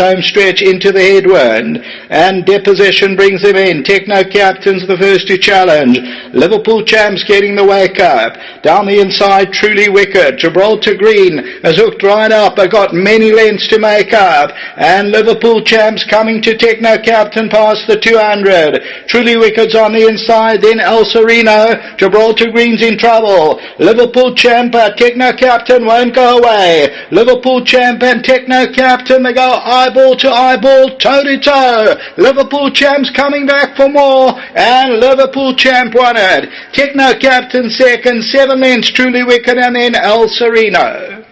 home stretch into the headwind, and deposition brings them in. Techno Captain's the first to challenge. Liverpool Champs getting the wake up. Down the inside, Truly Wicked. Gibraltar Green has hooked right up, but got many lengths to make up. And Liverpool Champs coming to Techno Captain past the 200. Truly Wicked's on the inside, then El Sereno. Gibraltar Green's in trouble. Liverpool Champ, Techno Captain won't go away. Liverpool Champ and Techno Captain, they go eyeball to eyeball, toe to toe. Liverpool champs coming back for more, and Liverpool champ won it. Techno captain second, seven lengths, truly wicked, and then El Sereno.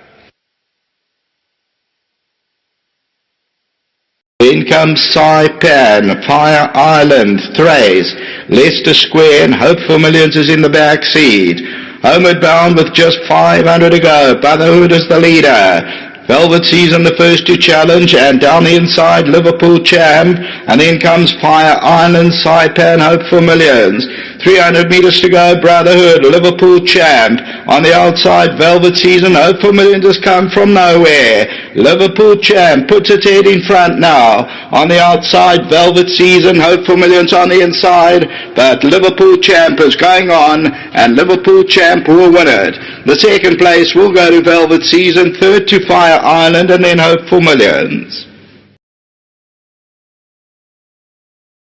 In comes Saipan, Fire Island, Thrace, Leicester Square, and Hope for Millions is in the back seat. Homeward bound with just 500 to go. Brotherhood is the leader. Velvet Season the first to challenge, and down the inside Liverpool Champ, and then comes Fire Island, Saipan, Hope for Millions. 300 metres to go, Brotherhood, Liverpool Champ. On the outside, Velvet Season, Hope for Millions has come from nowhere. Liverpool Champ puts its head in front now. On the outside, Velvet Season, Hope for Millions on the inside, but Liverpool Champ is going on, and Liverpool Champ will win it. The second place will go to Velvet Season, third to Fire Island, and then Hope for Millions.